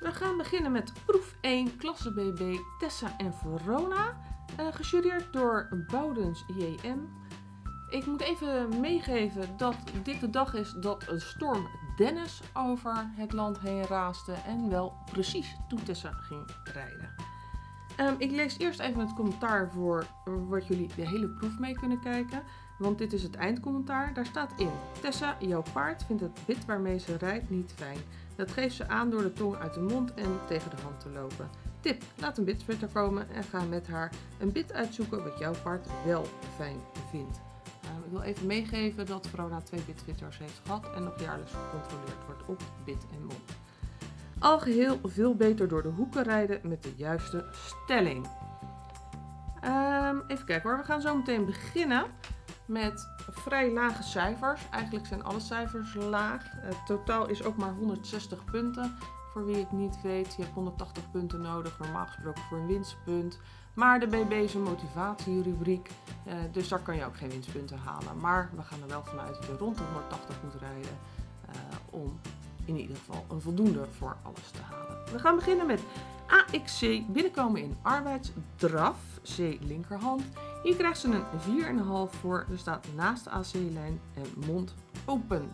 We gaan beginnen met proef 1, klasse BB, Tessa en Verona. Uh, gejureerd door Boudens JM. Ik moet even meegeven dat dit de dag is dat een storm Dennis over het land heen raaste en wel precies toen Tessa ging rijden. Um, ik lees eerst even het commentaar voor wat jullie de hele proef mee kunnen kijken. Want dit is het eindcommentaar. Daar staat in. Tessa, jouw paard vindt het bit waarmee ze rijdt niet fijn. Dat geeft ze aan door de tong uit de mond en tegen de hand te lopen. Tip, laat een bitsplitter komen en ga met haar een bit uitzoeken wat jouw paard wel fijn vindt. Uh, ik wil even meegeven dat Verona twee bitfitters heeft gehad en nog jaarlijks gecontroleerd wordt op bit en mond. Al geheel veel beter door de hoeken rijden met de juiste stelling. Um, even kijken hoor, we gaan zo meteen beginnen met vrij lage cijfers. Eigenlijk zijn alle cijfers laag. Het totaal is ook maar 160 punten. Voor wie het niet weet, je hebt 180 punten nodig, normaal gesproken voor een winstpunt. Maar de BB is een motivatierubriek, eh, dus daar kan je ook geen winstpunten halen. Maar we gaan er wel vanuit dat je rond de 180 moet rijden uh, om in ieder geval een voldoende voor alles te halen. We gaan beginnen met AXC binnenkomen in arbeidsdraf, C linkerhand. Hier krijgt ze een 4,5 voor, er staat naast de AC-lijn en mond open.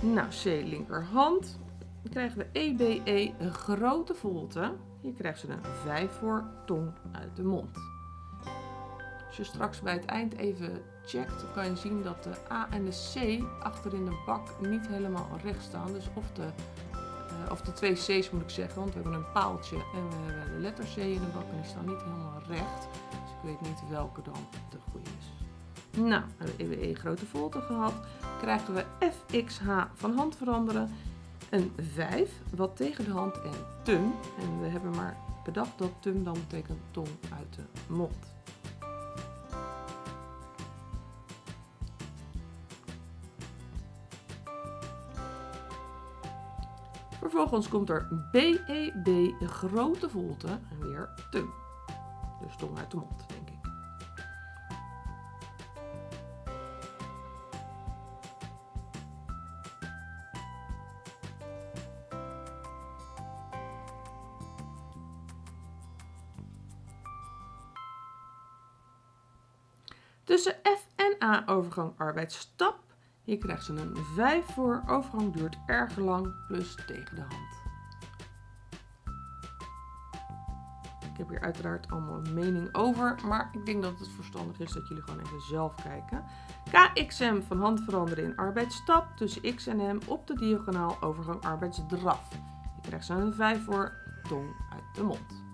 Nou, C linkerhand. Dan krijgen we EBE een grote volte. Hier krijgt ze een 5 voor, tong uit de mond. Als je straks bij het eind even checkt, dan kan je zien dat de A en de C achter in de bak niet helemaal recht staan. Dus of de, uh, of de twee C's moet ik zeggen, want we hebben een paaltje en we hebben de letter C in de bak en die staan niet helemaal recht. Dus ik weet niet welke dan de goede is. Nou, hebben we grote volte gehad. Krijgen we FXH van hand veranderen. Een 5, wat tegen de hand en tum. En we hebben maar bedacht dat tum dan betekent tong uit de mond. Vervolgens komt er BEB, de grote volte, en weer tum. Dus tong uit de mond, denk ik. Tussen F en A overgang arbeidsstap hier krijgt ze een 5 voor. Overgang duurt erg lang, plus tegen de hand. Ik heb hier uiteraard allemaal een mening over, maar ik denk dat het verstandig is dat jullie gewoon even zelf kijken. KXM van hand veranderen in arbeidsstap tussen X en M op de diagonaal overgang arbeidsdraf. Hier krijgt ze een 5 voor, tong uit de mond.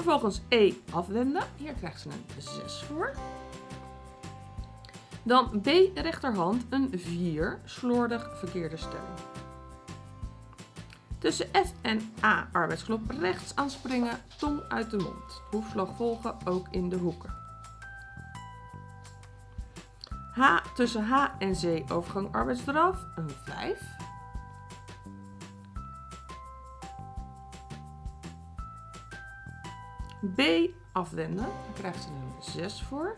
Vervolgens E afwenden. Hier krijgt ze een 6 voor. Dan B rechterhand een 4, slordig verkeerde stelling. Tussen F en A arbeidsklop rechts aanspringen, tong uit de mond. Hoefslag volgen ook in de hoeken. H tussen H en Z overgang arbeidsdraf, een 5. B afwenden, daar krijgt ze een 6 voor.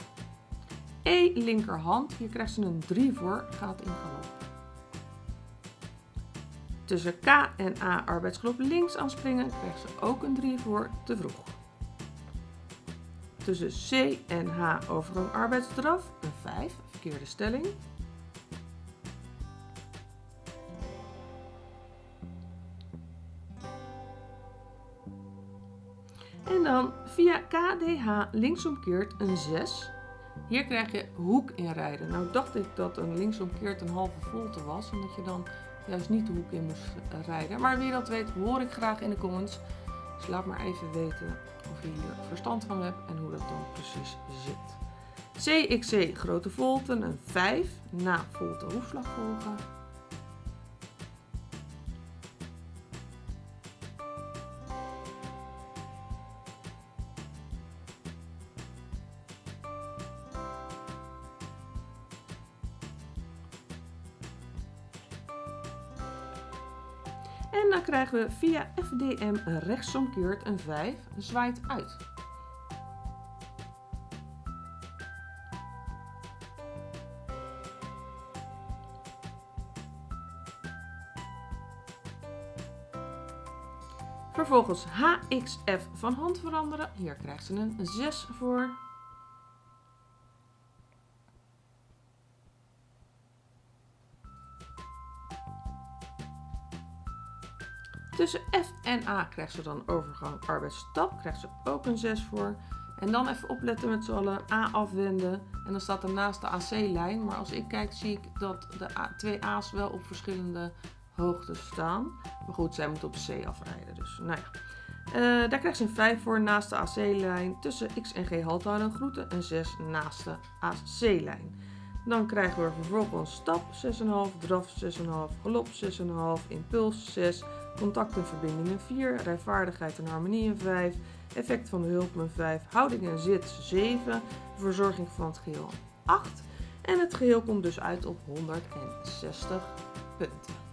E linkerhand, hier krijgt ze een 3 voor, gaat in galop. Tussen K en A arbeidsklop links aanspringen krijgt ze ook een 3 voor, te vroeg. Tussen C en H overgang arbeidsdraf, een 5, verkeerde stelling. En dan via KDH linksomkeert een 6. Hier krijg je hoek inrijden. Nou dacht ik dat een linksomkeert een halve volte was. En dat je dan juist niet de hoek in moest eh, rijden. Maar wie dat weet hoor ik graag in de comments. Dus laat maar even weten of je hier verstand van hebt en hoe dat dan precies zit. CXC grote volten, een 5. Na volte hoefslag volgen. En dan krijgen we via FDM rechtsomkeert een 5, zwaait uit. Vervolgens HXF van hand veranderen. Hier krijgt ze een 6 voor. Tussen F en A krijgt ze dan overgang arbeidsstap. Krijgt ze ook een 6 voor. En dan even opletten met z'n allen. A afwenden. En dan staat er naast de AC-lijn. Maar als ik kijk zie ik dat de A, twee A's wel op verschillende hoogtes staan. Maar goed, zij moet op C afrijden. Dus nou ja. Uh, daar krijgt ze een 5 voor naast de AC-lijn. Tussen X en G halt houden groeten. En 6 naast de AC-lijn. Dan krijgen we vervolgens stap 6,5, draf 6,5, galop 6,5, impuls 6, contact en verbindingen 4, rijvaardigheid en harmonie een 5, effect van de hulp een 5, houding en zit 7, verzorging van het geheel 8. En het geheel komt dus uit op 160 punten.